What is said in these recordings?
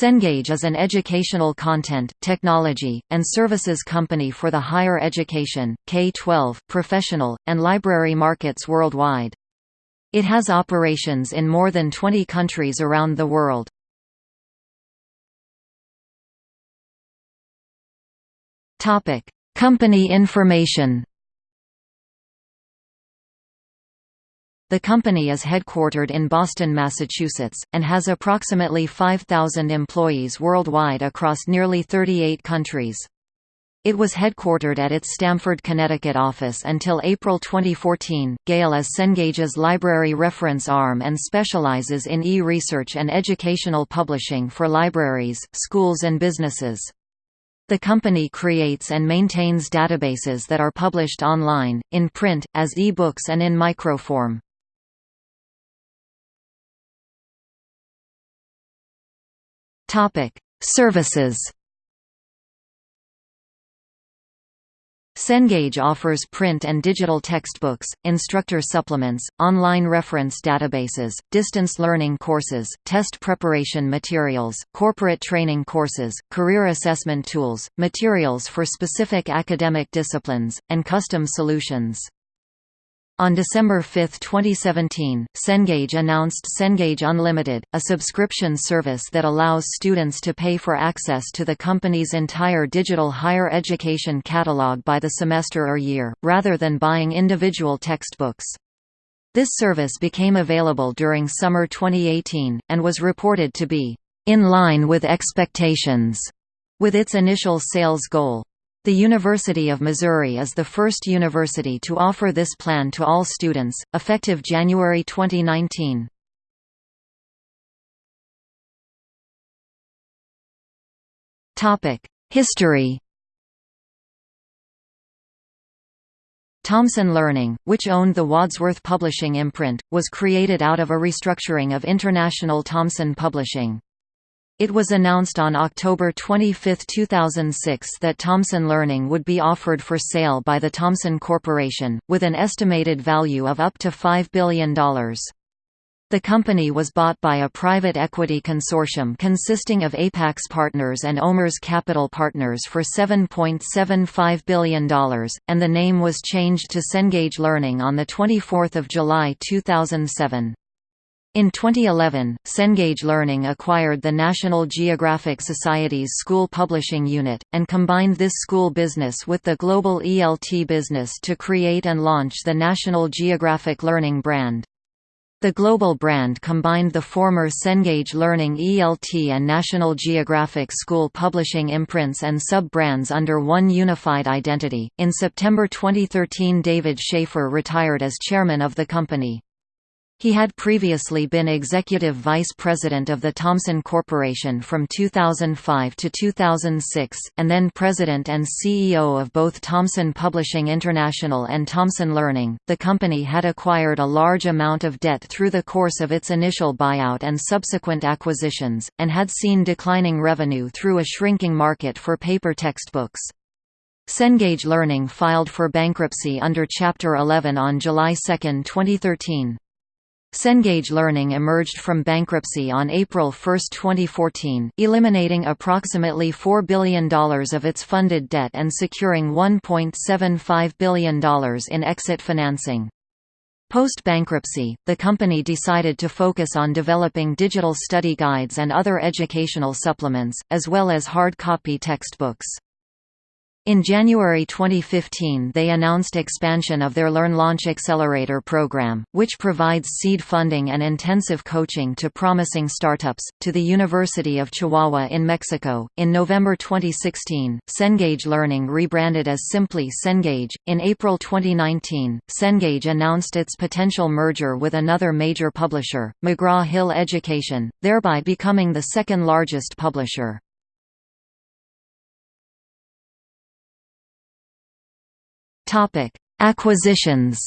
Cengage is an educational content, technology, and services company for the higher education, K-12, professional, and library markets worldwide. It has operations in more than 20 countries around the world. Company information The company is headquartered in Boston, Massachusetts, and has approximately 5,000 employees worldwide across nearly 38 countries. It was headquartered at its Stamford, Connecticut office until April 2014. Gale is Cengage's library reference arm and specializes in e-research and educational publishing for libraries, schools and businesses. The company creates and maintains databases that are published online, in print, as e-books and in microform. Topic: Services. Cengage offers print and digital textbooks, instructor supplements, online reference databases, distance learning courses, test preparation materials, corporate training courses, career assessment tools, materials for specific academic disciplines, and custom solutions. On December 5, 2017, Cengage announced Cengage Unlimited, a subscription service that allows students to pay for access to the company's entire digital higher education catalog by the semester or year, rather than buying individual textbooks. This service became available during summer 2018, and was reported to be in line with expectations with its initial sales goal. The University of Missouri is the first university to offer this plan to all students, effective January 2019. History Thomson Learning, which owned the Wadsworth Publishing imprint, was created out of a restructuring of International Thomson Publishing. It was announced on October 25, 2006 that Thomson Learning would be offered for sale by the Thomson Corporation, with an estimated value of up to $5 billion. The company was bought by a private equity consortium consisting of Apax Partners and OMERS Capital Partners for $7.75 billion, and the name was changed to Cengage Learning on 24 July 2007. In 2011, Cengage Learning acquired the National Geographic Society's school publishing unit, and combined this school business with the global ELT business to create and launch the National Geographic Learning brand. The global brand combined the former Cengage Learning ELT and National Geographic School Publishing imprints and sub-brands under one unified identity. In September 2013, David Shafer retired as chairman of the company. He had previously been executive vice president of the Thomson Corporation from 2005 to 2006, and then president and CEO of both Thomson Publishing International and Thomson Learning. The company had acquired a large amount of debt through the course of its initial buyout and subsequent acquisitions, and had seen declining revenue through a shrinking market for paper textbooks. Cengage Learning filed for bankruptcy under Chapter 11 on July 2, 2013. Cengage Learning emerged from bankruptcy on April 1, 2014, eliminating approximately $4 billion of its funded debt and securing $1.75 billion in exit financing. Post-bankruptcy, the company decided to focus on developing digital study guides and other educational supplements, as well as hard copy textbooks. In January 2015 they announced expansion of their Learn Launch Accelerator program, which provides seed funding and intensive coaching to promising startups, to the University of Chihuahua in Mexico. In November 2016, Cengage Learning rebranded as simply Cengage. In April 2019, Cengage announced its potential merger with another major publisher, McGraw-Hill Education, thereby becoming the second largest publisher. Topic: Acquisitions.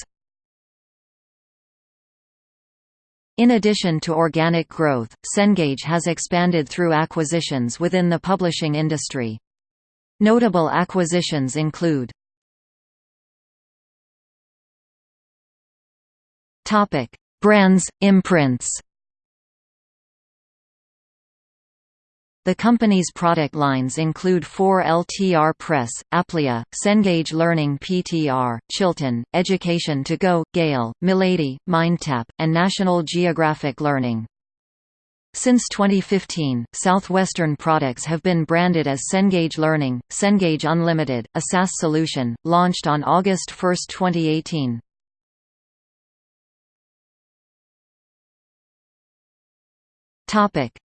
In addition to organic growth, Cengage has expanded through acquisitions within the publishing industry. Notable acquisitions include Brands, imprints. The company's product lines include 4LTR Press, Aplia, Cengage Learning PTR, Chilton, Education to Go, Gale, Milady, MindTap, and National Geographic Learning. Since 2015, Southwestern products have been branded as Cengage Learning, Cengage Unlimited, a SaaS solution, launched on August 1, 2018.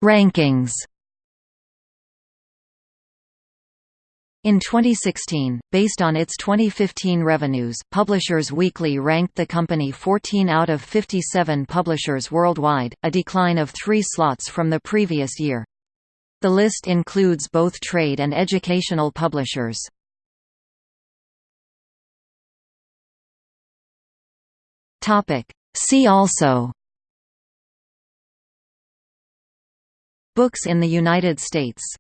Rankings In 2016, based on its 2015 revenues, Publishers Weekly ranked the company 14 out of 57 publishers worldwide, a decline of three slots from the previous year. The list includes both trade and educational publishers. See also Books in the United States